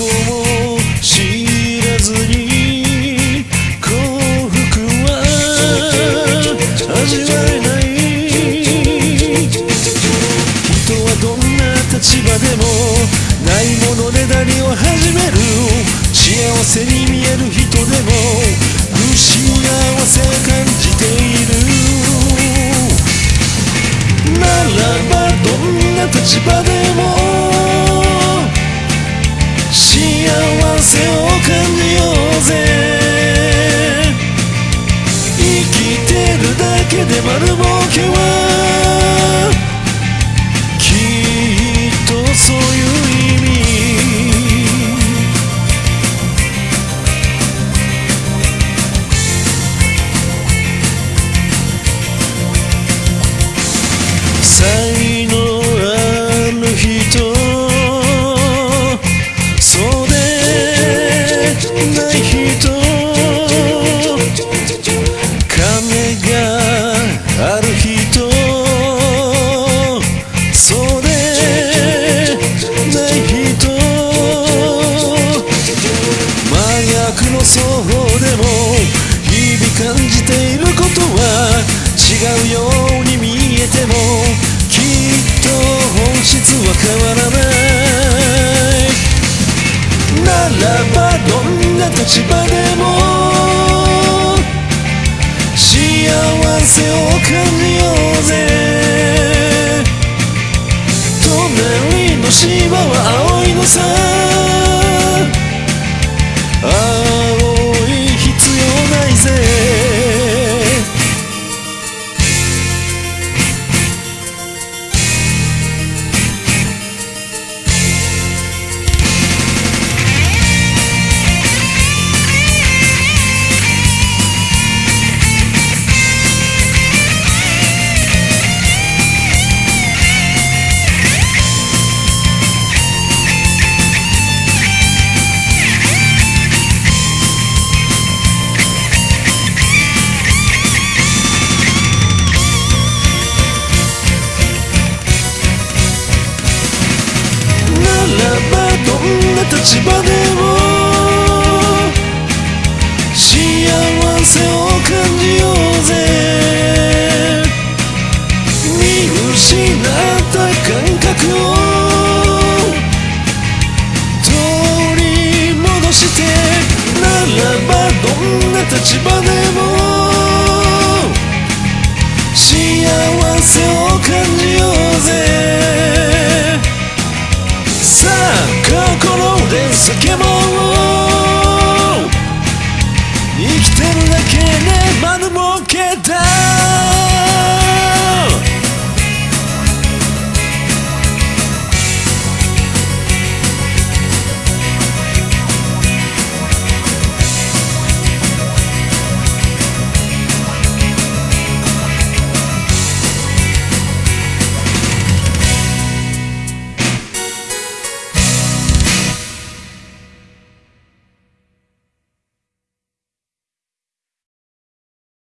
も知らずに幸福は味わえない人はどんな立場でもないものねだりを始める幸せに見える人でも不幸せ感じているならばどんな立場でもがある人そうでない人真逆の双方でも日々感じていることは違うように見えてもきっと本質は変わらないならばどんな立場でもせを感じようぜ。隣の芝は青いのさ取り戻してならばどんな立場でも幸せを感じようぜ。さあ心で叫ぼう。生きてるだけではぬぼけだ。